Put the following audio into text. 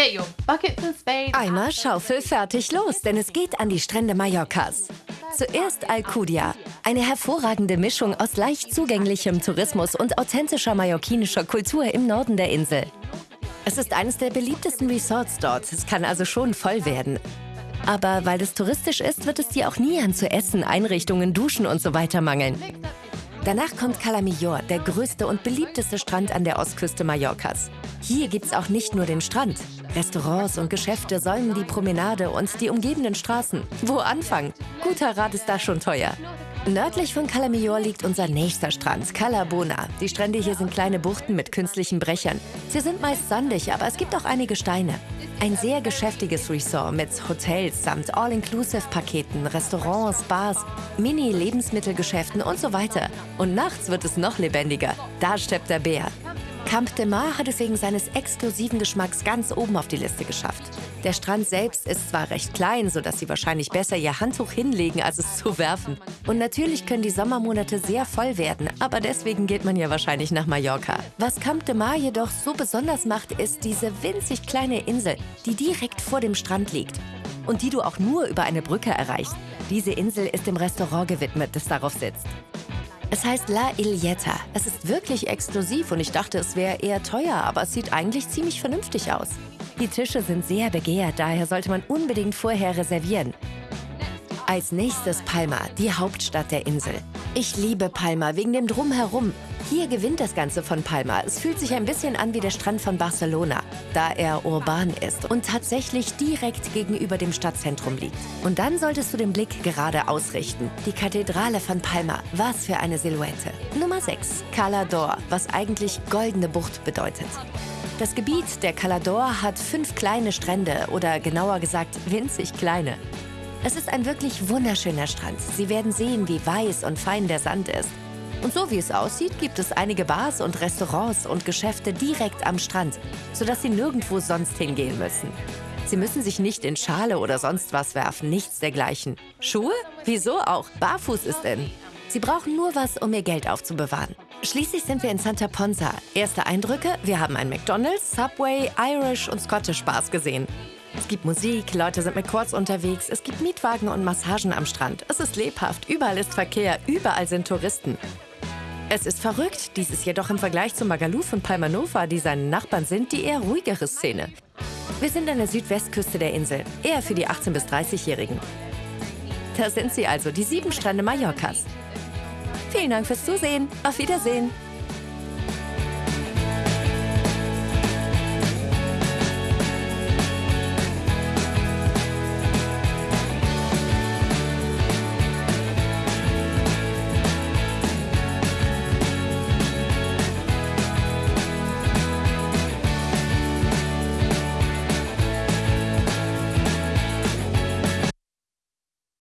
Get your buckets and spades. Eimer, Schaufel, fertig, los, denn es geht an die Strände Mallorcas. Zuerst Alcudia, eine hervorragende Mischung aus leicht zugänglichem Tourismus und authentischer mallorquinischer Kultur im Norden der Insel. Es ist eines der beliebtesten Resorts dort, es kann also schon voll werden. Aber weil es touristisch ist, wird es dir auch nie an zu essen, Einrichtungen, Duschen und so weiter mangeln. Danach kommt Cala Millor, der größte und beliebteste Strand an der Ostküste Mallorcas. Hier gibt's auch nicht nur den Strand. Restaurants und Geschäfte säumen die Promenade und die umgebenden Straßen. Wo anfangen? Guter Rat ist da schon teuer. Nördlich von Cala Millor liegt unser nächster Strand, Cala Bona. Die Strände hier sind kleine Buchten mit künstlichen Brechern. Sie sind meist sandig, aber es gibt auch einige Steine. Ein sehr geschäftiges Resort mit Hotels samt All-Inclusive-Paketen, Restaurants, Bars, Mini-Lebensmittelgeschäften und so weiter. Und nachts wird es noch lebendiger. Da steppt der Bär. Camp de Mar hat es wegen seines exklusiven Geschmacks ganz oben auf die Liste geschafft. Der Strand selbst ist zwar recht klein, sodass Sie wahrscheinlich besser Ihr Handtuch hinlegen, als es zu werfen. Und natürlich können die Sommermonate sehr voll werden, aber deswegen geht man ja wahrscheinlich nach Mallorca. Was Camp de Mar jedoch so besonders macht, ist diese winzig kleine Insel, die direkt vor dem Strand liegt und die du auch nur über eine Brücke erreichst. Diese Insel ist dem Restaurant gewidmet, das darauf sitzt. Es heißt La Ilietta. Es ist wirklich exklusiv und ich dachte, es wäre eher teuer, aber es sieht eigentlich ziemlich vernünftig aus. Die Tische sind sehr begehrt, daher sollte man unbedingt vorher reservieren. Als nächstes Palma, die Hauptstadt der Insel. Ich liebe Palma wegen dem Drumherum. Hier gewinnt das Ganze von Palma. Es fühlt sich ein bisschen an wie der Strand von Barcelona, da er urban ist und tatsächlich direkt gegenüber dem Stadtzentrum liegt. Und dann solltest du den Blick gerade ausrichten. Die Kathedrale von Palma, was für eine Silhouette. Nummer 6, Cala d'Or, was eigentlich goldene Bucht bedeutet. Das Gebiet der Cala d'Or hat fünf kleine Strände oder genauer gesagt winzig kleine. Es ist ein wirklich wunderschöner Strand. Sie werden sehen, wie weiß und fein der Sand ist. Und so wie es aussieht, gibt es einige Bars und Restaurants und Geschäfte direkt am Strand, sodass Sie nirgendwo sonst hingehen müssen. Sie müssen sich nicht in Schale oder sonst was werfen, nichts dergleichen. Schuhe? Wieso auch? Barfuß ist in. Sie brauchen nur was, um ihr Geld aufzubewahren. Schließlich sind wir in Santa Ponsa. Erste Eindrücke? Wir haben ein McDonald's, Subway, Irish und Scottish Bars gesehen. Es gibt Musik, Leute sind mit Quads unterwegs, es gibt Mietwagen und Massagen am Strand. Es ist lebhaft, überall ist Verkehr, überall sind Touristen. Es ist verrückt, dies ist jedoch im Vergleich zu Magaluf und Palmanova, die seine Nachbarn sind, die eher ruhigere Szene. Wir sind an der Südwestküste der Insel, eher für die 18- bis 30-Jährigen. Da sind sie also, die sieben Strände Mallorcas. Vielen Dank fürs Zusehen. Auf Wiedersehen.